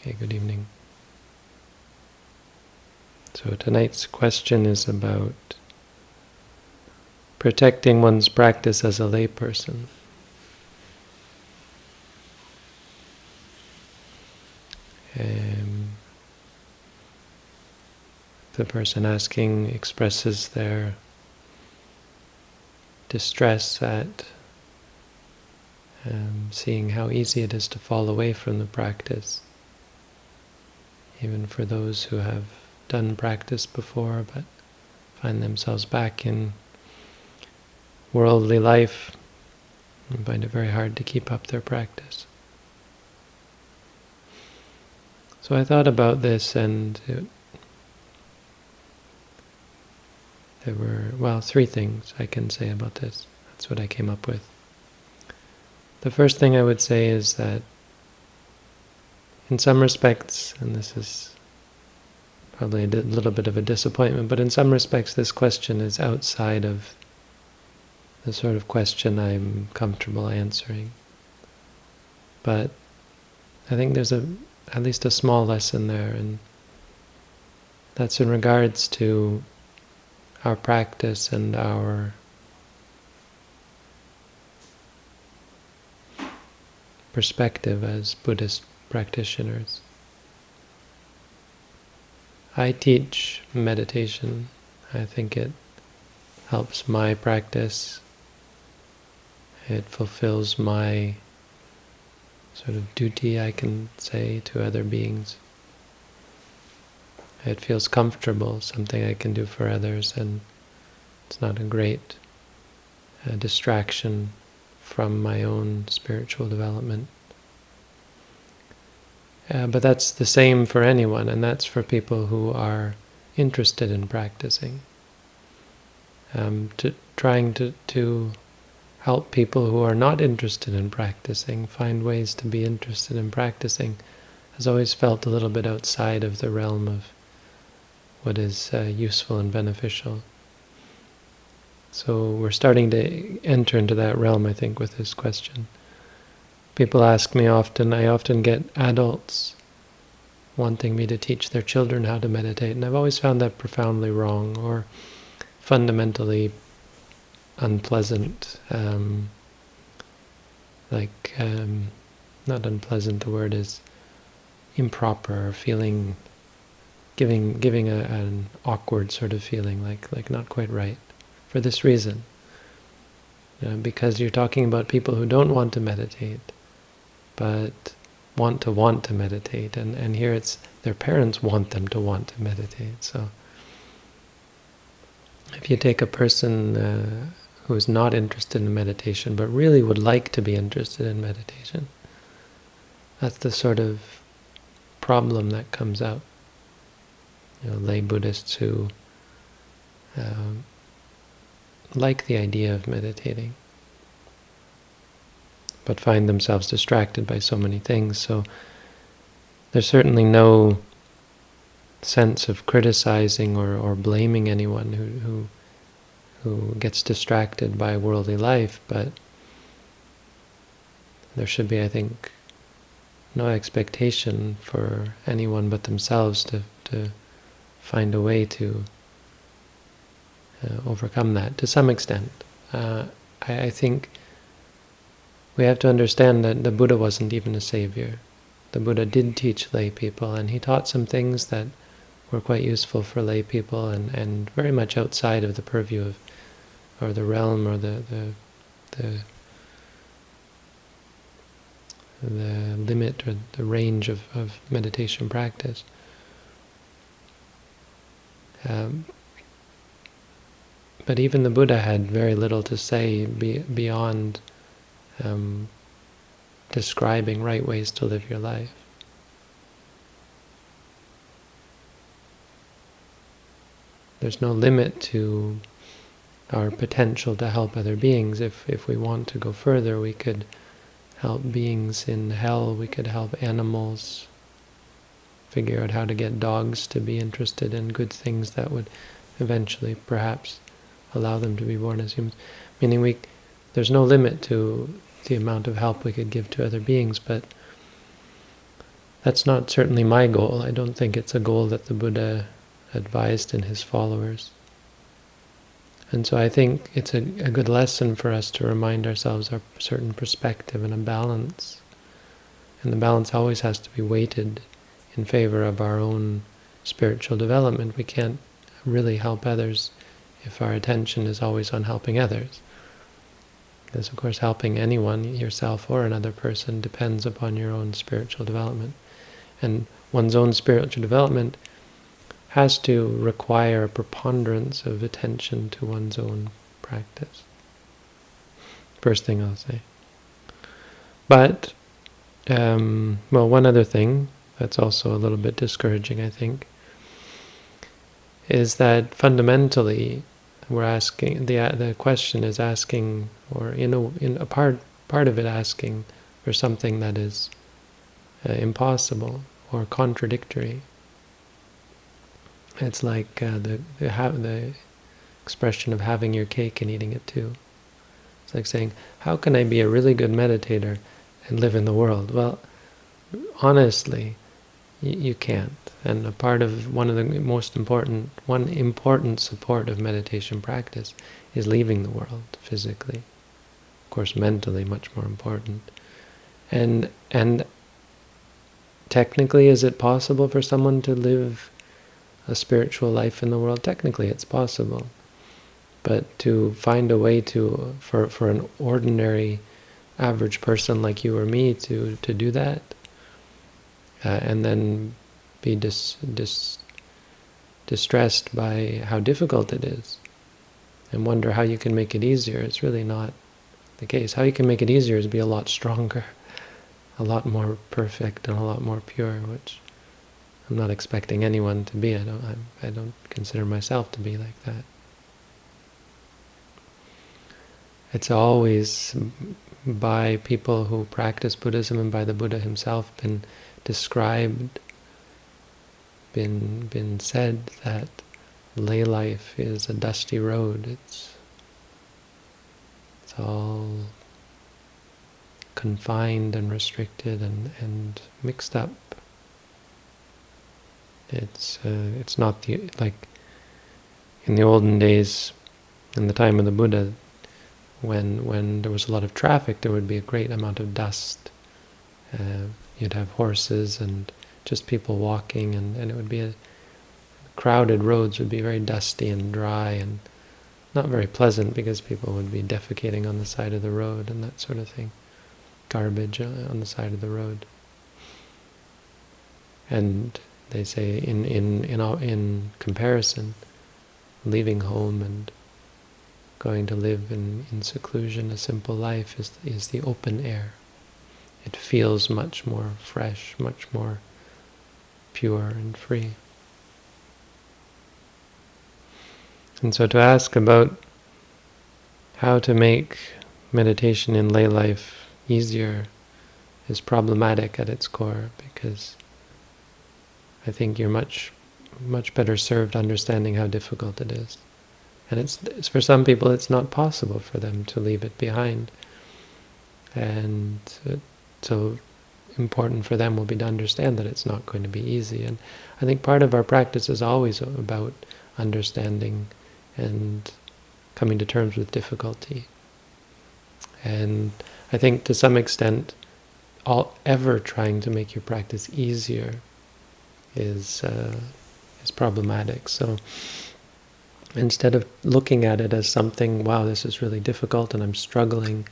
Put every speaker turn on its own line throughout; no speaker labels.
Okay, good evening. So tonight's question is about protecting one's practice as a layperson. Um, the person asking expresses their distress at um, seeing how easy it is to fall away from the practice, even for those who have done practice before but find themselves back in worldly life and find it very hard to keep up their practice. So I thought about this and it, there were, well, three things I can say about this. That's what I came up with. The first thing I would say is that in some respects, and this is probably a little bit of a disappointment, but in some respects this question is outside of the sort of question I'm comfortable answering. But I think there's a at least a small lesson there, and that's in regards to our practice and our perspective as Buddhist practitioners. I teach meditation. I think it helps my practice. It fulfills my sort of duty, I can say, to other beings. It feels comfortable, something I can do for others, and it's not a great uh, distraction from my own spiritual development. Uh, but that's the same for anyone, and that's for people who are interested in practicing. Um, to, trying to, to help people who are not interested in practicing find ways to be interested in practicing has always felt a little bit outside of the realm of what is uh, useful and beneficial. So we're starting to enter into that realm, I think, with this question. People ask me often, I often get adults wanting me to teach their children how to meditate, and I've always found that profoundly wrong or fundamentally unpleasant. Um, like, um, not unpleasant, the word is improper, feeling, giving giving a, an awkward sort of feeling, like like not quite right, for this reason. You know, because you're talking about people who don't want to meditate, but want to want to meditate. And, and here it's their parents want them to want to meditate. So if you take a person uh, who is not interested in meditation, but really would like to be interested in meditation, that's the sort of problem that comes out. You know, lay Buddhists who uh, like the idea of meditating but find themselves distracted by so many things. So there's certainly no sense of criticizing or, or blaming anyone who, who who gets distracted by worldly life, but there should be, I think, no expectation for anyone but themselves to, to find a way to uh, overcome that to some extent. Uh, I, I think we have to understand that the Buddha wasn't even a savior. The Buddha did teach lay people, and he taught some things that were quite useful for lay people and, and very much outside of the purview of, or the realm or the, the, the, the limit or the range of, of meditation practice. Um, but even the Buddha had very little to say be, beyond um, describing right ways to live your life. There's no limit to our potential to help other beings. If, if we want to go further, we could help beings in hell, we could help animals, figure out how to get dogs to be interested in good things that would eventually perhaps allow them to be born as humans. Meaning we, there's no limit to the amount of help we could give to other beings, but that's not certainly my goal. I don't think it's a goal that the Buddha advised in his followers. And so I think it's a, a good lesson for us to remind ourselves of a certain perspective and a balance. And the balance always has to be weighted in favor of our own spiritual development. We can't really help others if our attention is always on helping others. Because of course helping anyone, yourself or another person, depends upon your own spiritual development. And one's own spiritual development has to require a preponderance of attention to one's own practice. First thing I'll say. But, um, well, one other thing that's also a little bit discouraging, I think, is that fundamentally we're asking, the the question is asking, or in a, in a part, part of it asking for something that is uh, impossible or contradictory. It's like uh, the the, the expression of having your cake and eating it too. It's like saying, how can I be a really good meditator and live in the world? Well, honestly, you can't. And a part of one of the most important, one important support of meditation practice is leaving the world physically. Of course, mentally, much more important. And and technically, is it possible for someone to live a spiritual life in the world? Technically, it's possible. But to find a way to, for, for an ordinary, average person like you or me to, to do that, uh, and then be dis, dis, distressed by how difficult it is, and wonder how you can make it easier, it's really not the case. How you can make it easier is be a lot stronger, a lot more perfect, and a lot more pure, which I'm not expecting anyone to be. I don't. I'm, I don't consider myself to be like that. It's always by people who practice Buddhism and by the Buddha himself been described, been been said that lay life is a dusty road. It's it's all confined and restricted and, and mixed up. It's uh, it's not the like in the olden days, in the time of the Buddha, when when there was a lot of traffic, there would be a great amount of dust. Uh, you'd have horses and just people walking, and, and it would be a crowded roads would be very dusty and dry and not very pleasant because people would be defecating on the side of the road and that sort of thing, garbage uh, on the side of the road. And they say in in in in comparison, leaving home and going to live in, in seclusion, a simple life, is is the open air. It feels much more fresh, much more pure and free. And so to ask about how to make meditation in lay life easier is problematic at its core because I think you're much much better served understanding how difficult it is. And it's, it's, for some people it's not possible for them to leave it behind. And so important for them will be to understand that it's not going to be easy. And I think part of our practice is always about understanding and coming to terms with difficulty. And I think to some extent, all ever trying to make your practice easier is uh, is problematic. So instead of looking at it as something, wow, this is really difficult and I'm struggling,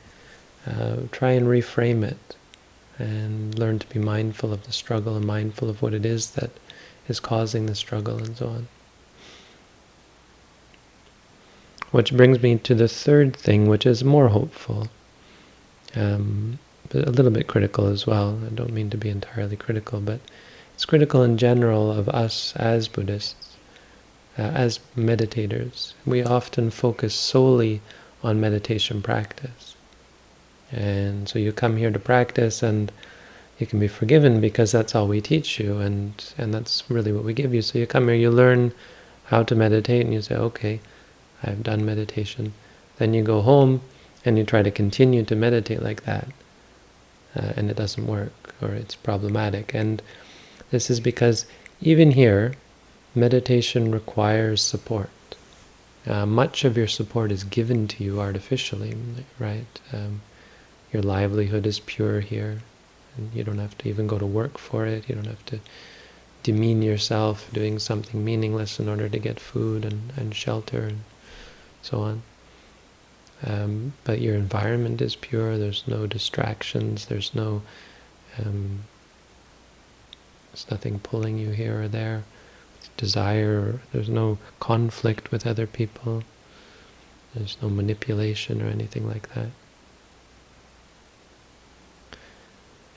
uh, try and reframe it and learn to be mindful of the struggle and mindful of what it is that is causing the struggle and so on. Which brings me to the third thing, which is more hopeful, um, but a little bit critical as well. I don't mean to be entirely critical, but it's critical in general of us as Buddhists, uh, as meditators. We often focus solely on meditation practice. And so you come here to practice and you can be forgiven because that's all we teach you and, and that's really what we give you. So you come here, you learn how to meditate and you say, okay, I've done meditation. Then you go home and you try to continue to meditate like that. uh, and it doesn't work, or it's problematic. And this is because even here, meditation requires support. Uh, much of your support is given to you artificially, right? Um, your livelihood is pure here, and you don't have to even go to work for it. You don't have to demean yourself doing something meaningless in order to get food and, and shelter and so on. Um, but your environment is pure, there's no distractions, there's no um, there's nothing pulling you here or there, desire, there's no conflict with other people, there's no manipulation or anything like that.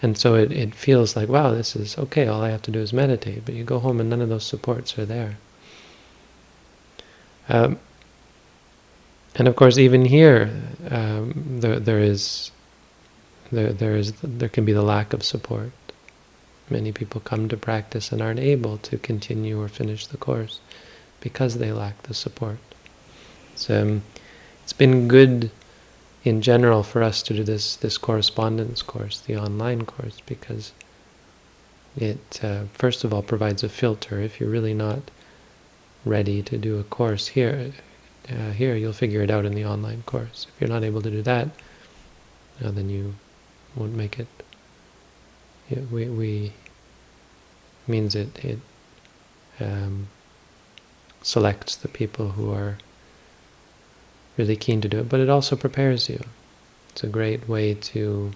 And so it, it feels like, wow, this is okay, all I have to do is meditate. But you go home and none of those supports are there. Um, and of course, even here, um, there, there is there there is there can be the lack of support. Many people come to practice and aren't able to continue or finish the course because they lack the support. So um, it's been good in general for us to do this this correspondence course, the online course, because it uh, first of all provides a filter. If you're really not ready to do a course here, uh, here you'll figure it out in the online course. If you're not able to do that, uh, then you won't make it. it we, we means it it um, selects the people who are really keen to do it, but it also prepares you. It's a great way to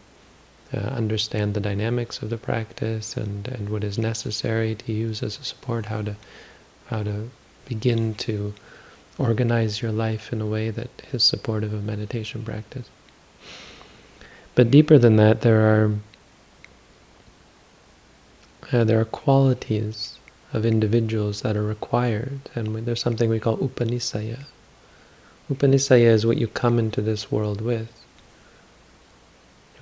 uh, understand the dynamics of the practice and, and what is necessary to use as a support, how to how to begin to organize your life in a way that is supportive of meditation practice. But deeper than that, there are uh, there are qualities of individuals that are required, and there's something we call upanisaya. Upanisaya is what you come into this world with.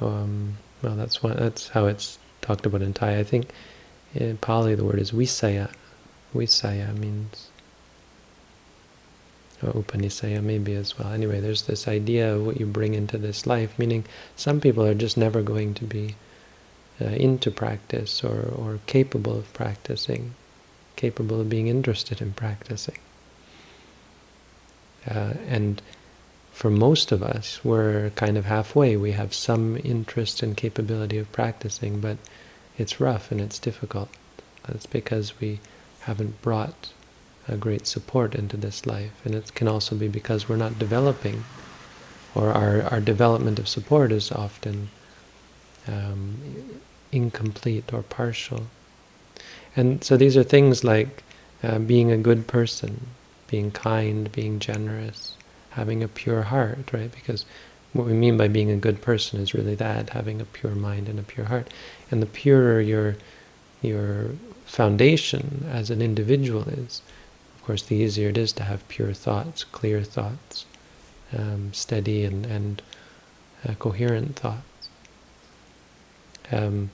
Um, well, that's what that's how it's talked about in Thai. I think in Pali the word is visaya. Visaya means or Upanisaya maybe as well. Anyway, there's this idea of what you bring into this life, meaning some people are just never going to be uh, into practice or, or capable of practicing, capable of being interested in practicing. Uh, and for most of us, we're kind of halfway. We have some interest and capability of practicing, but it's rough and it's difficult. That's because we haven't brought a great support into this life. And it can also be because we're not developing, or our, our development of support is often um, incomplete or partial. And so these are things like uh, being a good person, being kind, being generous, having a pure heart, right? Because what we mean by being a good person is really that, having a pure mind and a pure heart. And the purer your your foundation as an individual is, of course, the easier it is to have pure thoughts, clear thoughts, um, steady and, and uh, coherent thoughts. Um,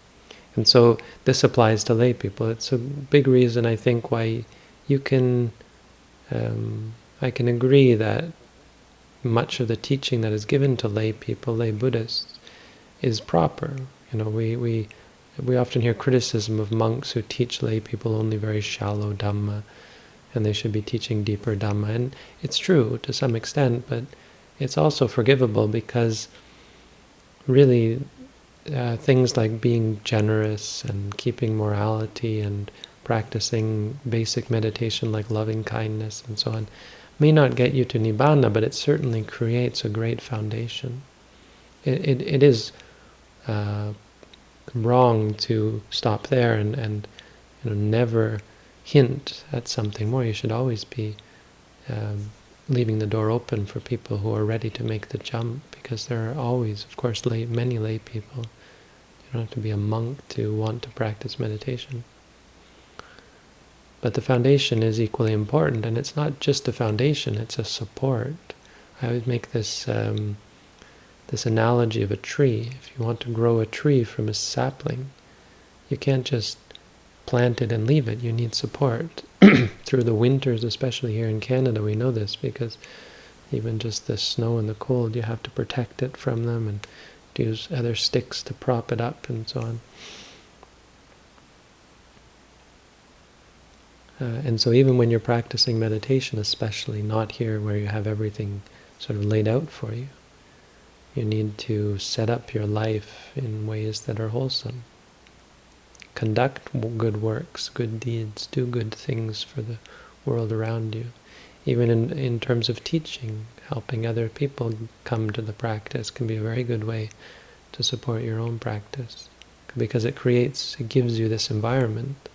and so this applies to lay people. It's a big reason, I think, why you can um, I can agree that much of the teaching that is given to lay people, lay Buddhists, is proper. You know, we, we, we often hear criticism of monks who teach lay people only very shallow Dhamma, and they should be teaching deeper Dhamma. And it's true to some extent, but it's also forgivable because really uh, things like being generous and keeping morality and practicing basic meditation like loving kindness and so on, may not get you to Nibbana, but it certainly creates a great foundation. It, it, it is uh, wrong to stop there and, and you know, never hint at something more. You should always be um, leaving the door open for people who are ready to make the jump, because there are always, of course, lay, many lay people. You don't have to be a monk to want to practice meditation. But the foundation is equally important, and it's not just a foundation, it's a support. I would make this um, this analogy of a tree. If you want to grow a tree from a sapling, you can't just plant it and leave it. You need support. Through the winters, especially here in Canada, we know this because even just the snow and the cold, you have to protect it from them and use other sticks to prop it up and so on. Uh, and so even when you're practicing meditation, especially not here where you have everything sort of laid out for you, you need to set up your life in ways that are wholesome. Conduct good works, good deeds, do good things for the world around you. Even in, in terms of teaching, helping other people come to the practice can be a very good way to support your own practice because it creates, it gives you this environment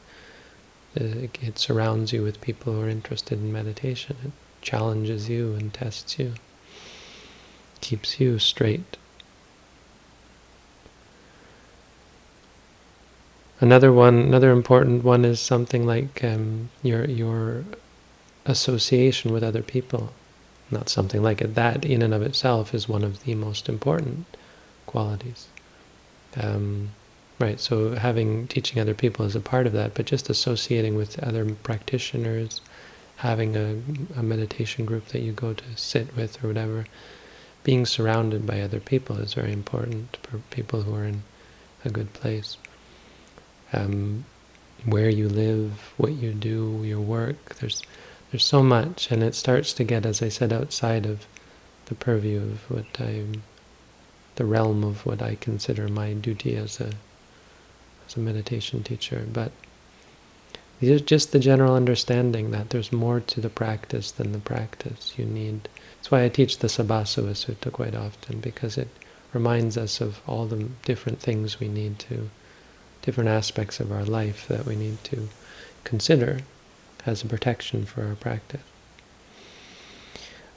it surrounds you with people who are interested in meditation. It challenges you and tests you, keeps you straight. Another one, another important one is something like um, your your association with other people. Not something like it. That in and of itself is one of the most important qualities. Um, Right, so having teaching other people is a part of that, but just associating with other practitioners, having a, a meditation group that you go to sit with or whatever, being surrounded by other people is very important for people who are in a good place. Um, where you live, what you do, your work, there's there's so much, and it starts to get, as I said, outside of the purview of what I, the realm of what I consider my duty as a as a meditation teacher, but just the general understanding that there's more to the practice than the practice. You need. That's why I teach the Sabbasava Sutta quite often, because it reminds us of all the different things we need to, different aspects of our life that we need to consider as a protection for our practice.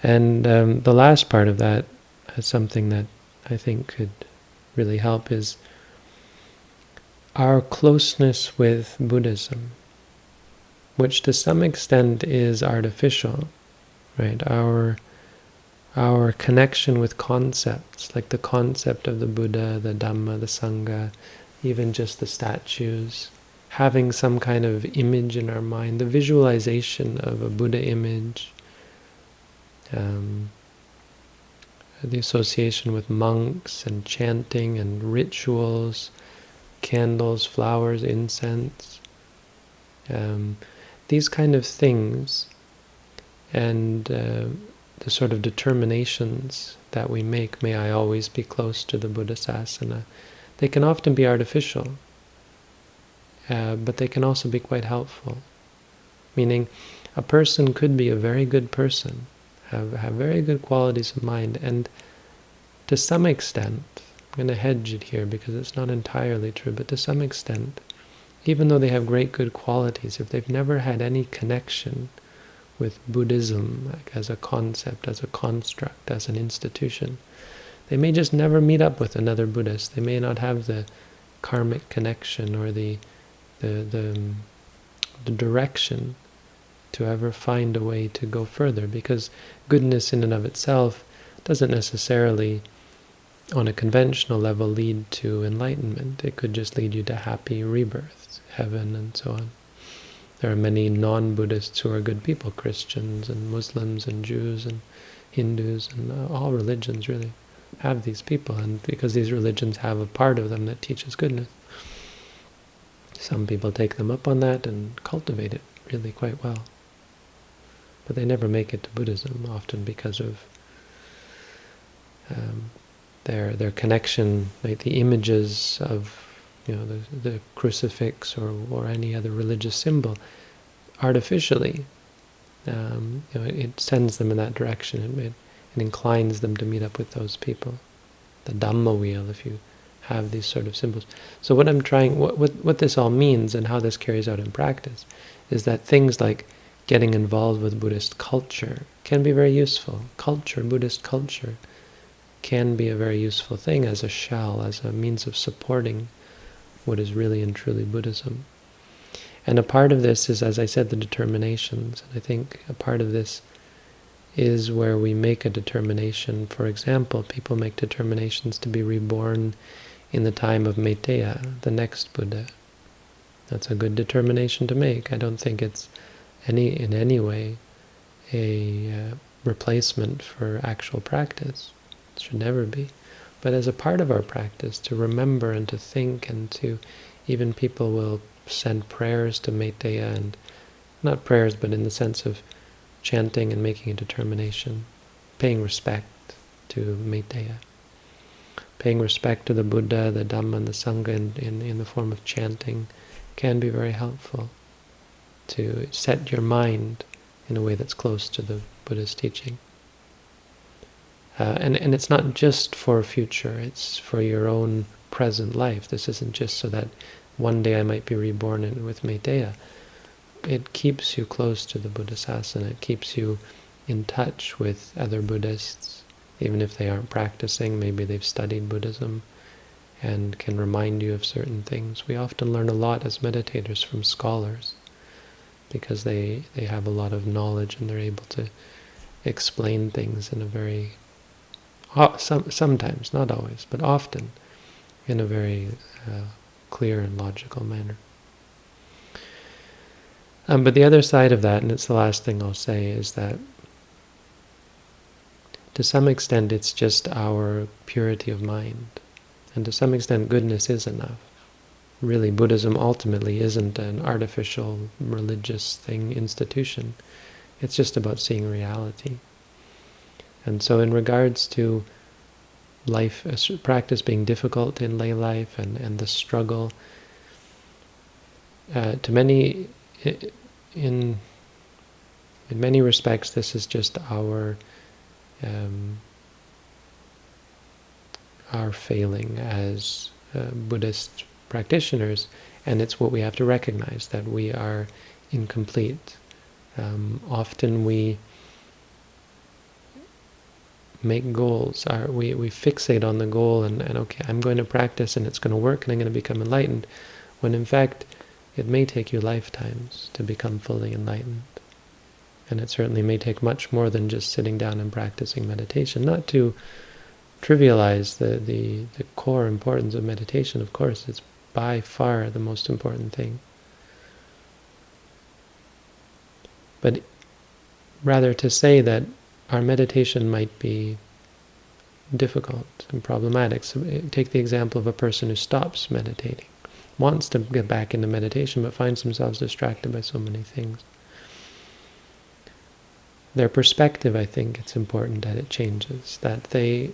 And um, the last part of that, that is something that I think could really help is our closeness with Buddhism, which to some extent is artificial, right? Our our connection with concepts, like the concept of the Buddha, the Dhamma, the Sangha, even just the statues, having some kind of image in our mind, the visualization of a Buddha image, um, the association with monks and chanting and rituals, candles, flowers, incense, um, these kind of things, and uh, the sort of determinations that we make, may I always be close to the Buddha Sasana, they can often be artificial, uh, but they can also be quite helpful. Meaning, a person could be a very good person, have, have very good qualities of mind, and to some extent, going to hedge it here because it's not entirely true, but to some extent, even though they have great good qualities, if they've never had any connection with Buddhism like as a concept, as a construct, as an institution, they may just never meet up with another Buddhist. They may not have the karmic connection or the the the, the direction to ever find a way to go further because goodness in and of itself doesn't necessarily on a conventional level lead to enlightenment. It could just lead you to happy rebirths, heaven, and so on. There are many non-Buddhists who are good people, Christians and Muslims and Jews and Hindus and uh, all religions really have these people, and because these religions have a part of them that teaches goodness. Some people take them up on that and cultivate it really quite well. But they never make it to Buddhism, often because of um, their their connection, like the images of you know the, the crucifix or or any other religious symbol, artificially, um, you know, it sends them in that direction. It, it, it inclines them to meet up with those people. The Dhamma wheel, if you have these sort of symbols. So what I'm trying, what, what, what this all means and how this carries out in practice, is that things like getting involved with Buddhist culture can be very useful. Culture, Buddhist culture, can be a very useful thing as a shell, as a means of supporting what is really and truly Buddhism. And a part of this is, as I said, the determinations. And I think a part of this is where we make a determination. For example, people make determinations to be reborn in the time of Maitreya, the next Buddha. That's a good determination to make. I don't think it's any in any way a uh, replacement for actual practice should never be. but as a part of our practice, to remember and to think and to, even people will send prayers to Metteyya and, not prayers, but in the sense of chanting and making a determination, paying respect to Metteyya. Paying respect to the Buddha, the Dhamma, and the Sangha in, in, in the form of chanting can be very helpful to set your mind in a way that's close to the Buddha's teaching. Uh, and, and it's not just for future, it's for your own present life. This isn't just so that one day I might be reborn in, with Metteyya. It keeps you close to the Buddhasasana. It keeps you in touch with other Buddhists, even if they aren't practicing. Maybe they've studied Buddhism and can remind you of certain things. We often learn a lot as meditators from scholars because they, they have a lot of knowledge and they're able to explain things in a very some, sometimes, not always, but often, in a very uh, clear and logical manner. Um, but the other side of that, and it's the last thing I'll say, is that to some extent it's just our purity of mind. And to some extent goodness is enough. Really, Buddhism ultimately isn't an artificial religious thing, institution. It's just about seeing reality. And so in regards to life, practice being difficult in lay life and, and the struggle, uh, to many, in, in many respects, this is just our um, our failing as uh, Buddhist practitioners, and it's what we have to recognize, that we are incomplete. Um, often we make goals. Our, we, we fixate on the goal and, and, okay, I'm going to practice and it's going to work and I'm going to become enlightened, when in fact it may take you lifetimes to become fully enlightened. And it certainly may take much more than just sitting down and practicing meditation. Not to trivialize the, the, the core importance of meditation, of course, it's by far the most important thing. But rather to say that our meditation might be difficult and problematic. So eh, take the example of a person who stops meditating, wants to get back into meditation, but finds themselves distracted by so many things. Their perspective, I think, it's important that it changes, that they,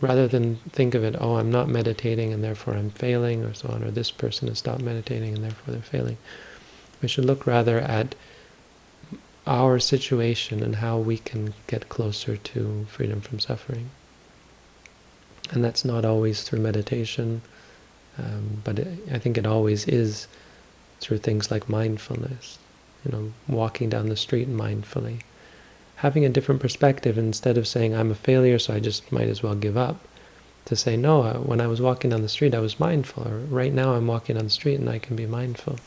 rather than think of it, oh, I'm not meditating and therefore I'm failing, or so on, or this person has stopped meditating and therefore they're failing, we should look rather at our situation and how we can get closer to freedom from suffering. And that's not always through meditation, um, but it, I think it always is through things like mindfulness, you know, walking down the street mindfully, having a different perspective instead of saying, I'm a failure, so I just might as well give up, to say, no, uh, when I was walking down the street, I was mindful, or right now I'm walking down the street and I can be mindful.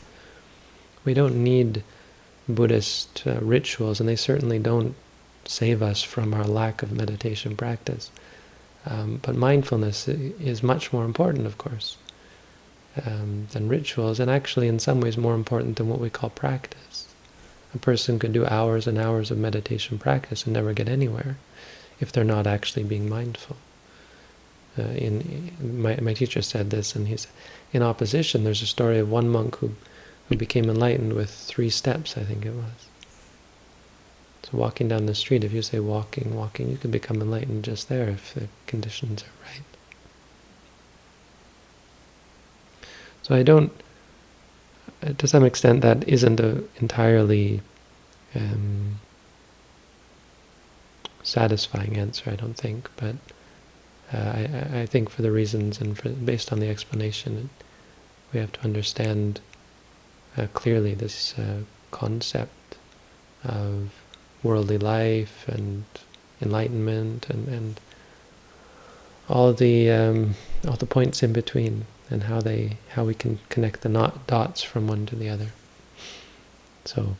We don't need Buddhist uh, rituals, and they certainly don't save us from our lack of meditation practice. Um, but mindfulness is much more important, of course, um, than rituals, and actually in some ways more important than what we call practice. A person could do hours and hours of meditation practice and never get anywhere if they're not actually being mindful. Uh, in my, my teacher said this, and he's in opposition. There's a story of one monk who who became enlightened with three steps, I think it was. So walking down the street, if you say walking, walking, you can become enlightened just there if the conditions are right. So I don't, to some extent, that isn't a entirely um, satisfying answer, I don't think, but uh, I, I think for the reasons and for, based on the explanation, we have to understand uh, clearly this uh, concept of worldly life and enlightenment and, and all the um, all the points in between and how they how we can connect the not dots from one to the other. So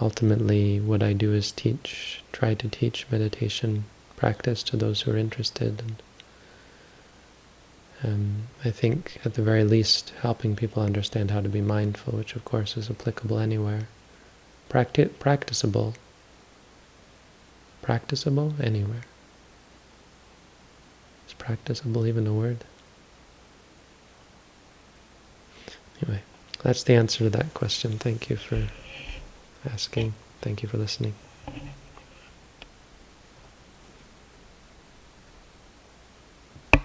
ultimately what I do is teach try to teach meditation practice to those who are interested and um, I think, at the very least, helping people understand how to be mindful, which of course is applicable anywhere. Practi practicable. Practicable anywhere. It's practicable even a word? Anyway, that's the answer to that question. Thank you for asking. Thank you for listening.